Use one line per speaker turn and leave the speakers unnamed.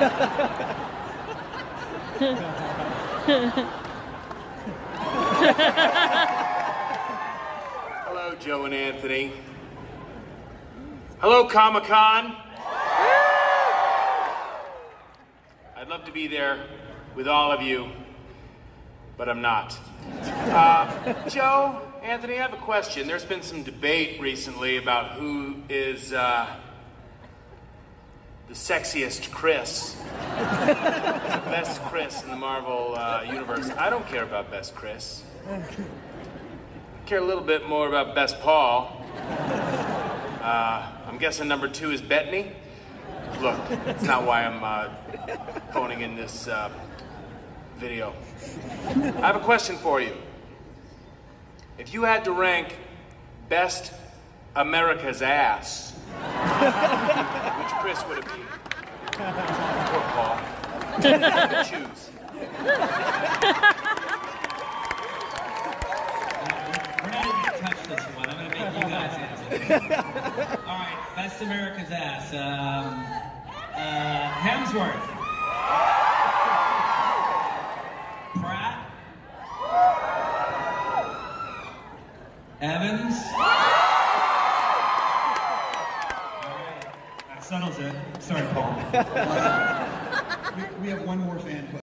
Hello, Joe and Anthony. Hello, Comic Con. I'd love to be there with all of you, but I'm not. Uh, Joe, Anthony, I have a question. There's been some debate recently about who is uh, the sexiest Chris. best Chris in the Marvel uh, universe. I don't care about best Chris. I care a little bit more about best Paul. Uh, I'm guessing number two is Bettany. Look, it's not why I'm uh, phoning in this uh, video. I have a question for you. If you had to rank best America's ass, which Chris would it
We're not even gonna touch this one. I'm gonna make you guys answer. All right, best America's ass. Um, uh, Hemsworth. Pratt. Evans. Settles it. Sorry, Paul.
We, we have one more fan question.